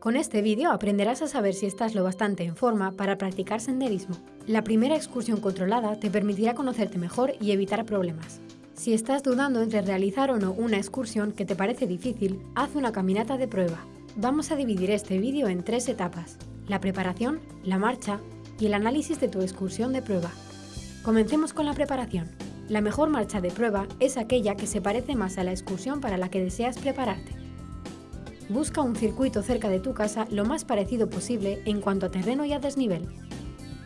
Con este vídeo aprenderás a saber si estás lo bastante en forma para practicar senderismo. La primera excursión controlada te permitirá conocerte mejor y evitar problemas. Si estás dudando entre realizar o no una excursión que te parece difícil, haz una caminata de prueba. Vamos a dividir este vídeo en tres etapas, la preparación, la marcha y el análisis de tu excursión de prueba. Comencemos con la preparación. La mejor marcha de prueba es aquella que se parece más a la excursión para la que deseas prepararte. Busca un circuito cerca de tu casa lo más parecido posible en cuanto a terreno y a desnivel.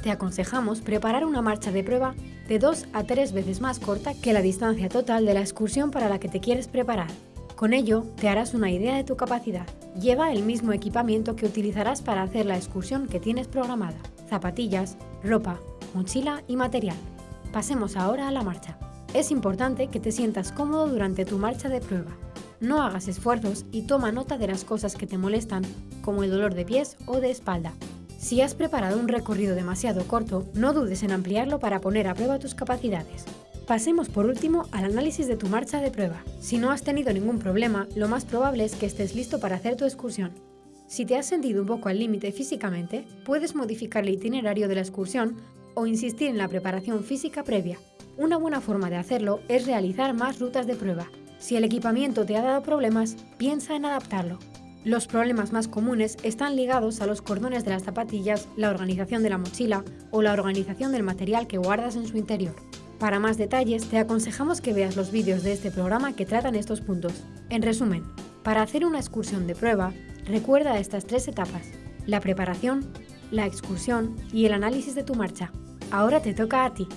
Te aconsejamos preparar una marcha de prueba de 2 a 3 veces más corta que la distancia total de la excursión para la que te quieres preparar. Con ello, te harás una idea de tu capacidad. Lleva el mismo equipamiento que utilizarás para hacer la excursión que tienes programada. Zapatillas, ropa, mochila y material. Pasemos ahora a la marcha. Es importante que te sientas cómodo durante tu marcha de prueba. No hagas esfuerzos y toma nota de las cosas que te molestan, como el dolor de pies o de espalda. Si has preparado un recorrido demasiado corto, no dudes en ampliarlo para poner a prueba tus capacidades. Pasemos por último al análisis de tu marcha de prueba. Si no has tenido ningún problema, lo más probable es que estés listo para hacer tu excursión. Si te has sentido un poco al límite físicamente, puedes modificar el itinerario de la excursión o insistir en la preparación física previa. Una buena forma de hacerlo es realizar más rutas de prueba, si el equipamiento te ha dado problemas, piensa en adaptarlo. Los problemas más comunes están ligados a los cordones de las zapatillas, la organización de la mochila o la organización del material que guardas en su interior. Para más detalles, te aconsejamos que veas los vídeos de este programa que tratan estos puntos. En resumen, para hacer una excursión de prueba, recuerda estas tres etapas, la preparación, la excursión y el análisis de tu marcha. Ahora te toca a ti.